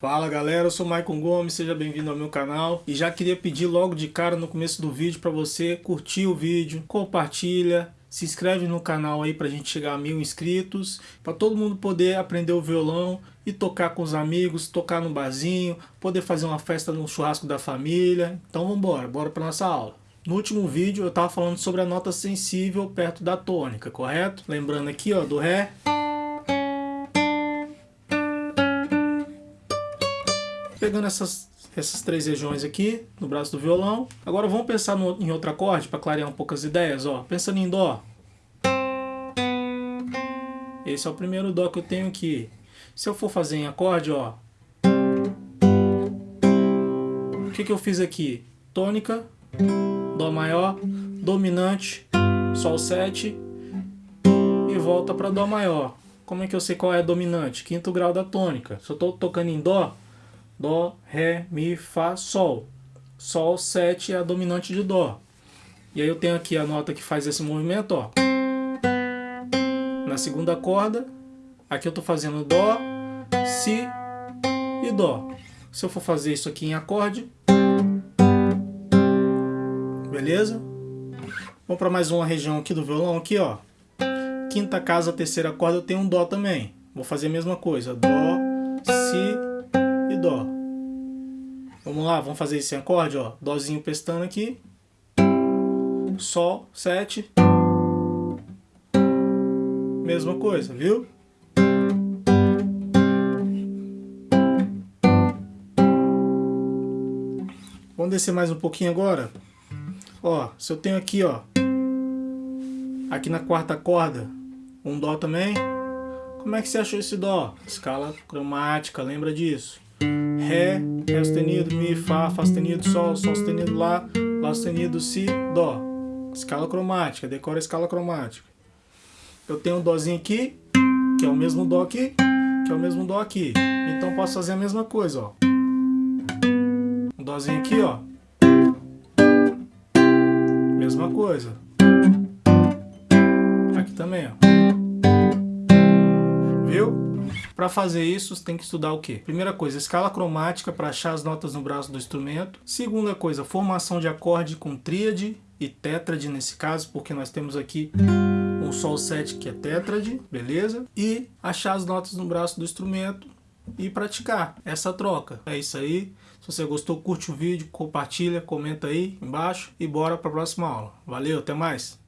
Fala galera, eu sou Maicon Gomes, seja bem-vindo ao meu canal e já queria pedir logo de cara no começo do vídeo para você curtir o vídeo, compartilha, se inscreve no canal aí pra gente chegar a mil inscritos, para todo mundo poder aprender o violão e tocar com os amigos, tocar no barzinho, poder fazer uma festa no churrasco da família. Então vamos embora, bora para nossa aula. No último vídeo eu estava falando sobre a nota sensível perto da tônica, correto? Lembrando aqui ó, do Ré, Pegando essas, essas três regiões aqui no braço do violão. Agora vamos pensar no, em outro acorde para clarear um pouco as ideias. Ó. Pensando em Dó. Esse é o primeiro Dó que eu tenho aqui. Se eu for fazer em acorde, ó. O que, que eu fiz aqui? Tônica, Dó maior, dominante, Sol 7 e volta para Dó maior. Como é que eu sei qual é a dominante? Quinto grau da tônica. Se eu estou tocando em Dó, Dó, Ré, Mi, Fá, Sol. Sol 7 é a dominante de Dó. E aí eu tenho aqui a nota que faz esse movimento, ó. Na segunda corda, aqui eu estou fazendo Dó, Si e Dó. Se eu for fazer isso aqui em acorde, beleza? Vamos para mais uma região aqui do violão, aqui ó. Quinta casa, terceira corda, eu tenho um Dó também. Vou fazer a mesma coisa, Dó, Si Dó. Vamos lá, vamos fazer esse acorde, ó. Dózinho pestando aqui. Sol, 7. Mesma coisa, viu? Vamos descer mais um pouquinho agora. Ó, se eu tenho aqui, ó. Aqui na quarta corda, um Dó também. Como é que você achou esse Dó? Escala cromática, lembra disso? Ré, Ré sustenido, Mi, Fá, Fá sustenido, Sol, Sol sustenido, Lá, Lá sustenido, Si, Dó. Escala cromática, decora a escala cromática. Eu tenho um Dózinho aqui, que é o mesmo Dó aqui, que é o mesmo Dó aqui. Então posso fazer a mesma coisa, ó. Um Dózinho aqui, ó. Mesma coisa. Aqui também, ó. Para fazer isso, tem que estudar o quê? Primeira coisa, escala cromática para achar as notas no braço do instrumento. Segunda coisa, formação de acorde com tríade e tétrade nesse caso, porque nós temos aqui um Sol 7 que é tétrade, beleza? E achar as notas no braço do instrumento e praticar essa troca. É isso aí. Se você gostou, curte o vídeo, compartilha, comenta aí embaixo e bora para a próxima aula. Valeu, até mais!